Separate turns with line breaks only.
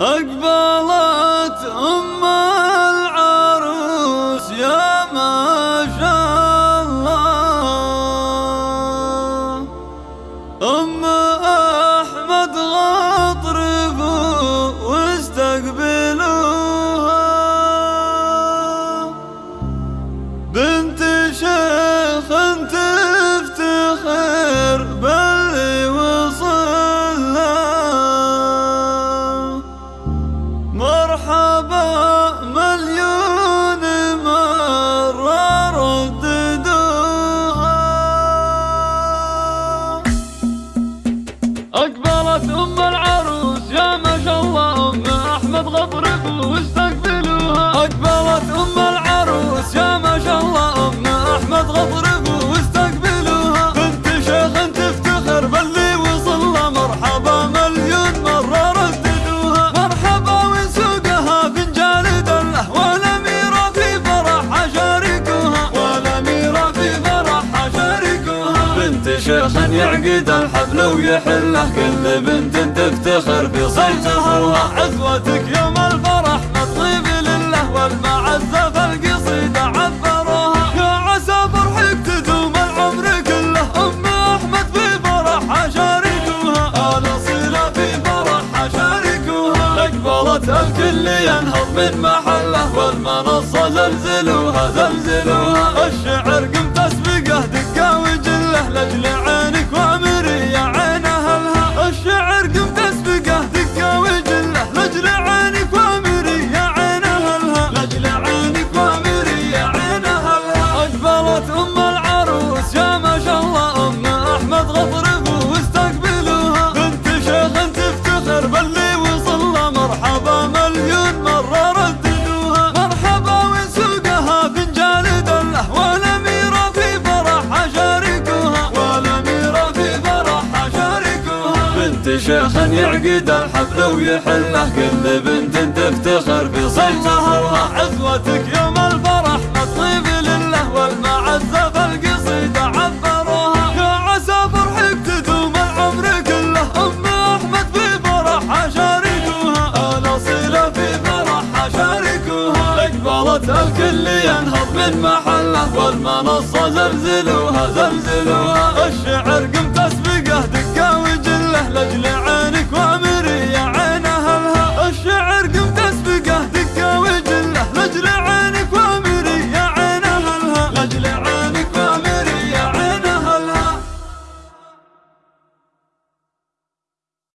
أقبلت أم العروس يا ما شاء الله. أم أقبلت أم يعقد الحفل ويحله كل بنت تفتخر بصيتها. عزوتك يوم الفرح الطيب لله والمعزة فالقصيدة عبروها يا عسى فرحك تدوم العمر كله أم أحمد في فرح شاركوها آل صلة في فرح شاركوها أقبلت الكل ينهض من محله والمنصة زلزلوها زلزلوها. الشعر قم تسبقه دقة وجله لأجل عينك شيخ يعقد الحفل ويحله. كل بنت تفتخر بصيتها عزوتك يوم الفرح الطيب لله والمعزة فالقصيدة عبروها. يا عسى فرحك تدوم العمر كله. أم أحمد في فرح شاركوها آل صلة في فرح شاركوها أقبلت الكل ينهض من محله والمنصة زلزلوها زلزلوها. الشعر قم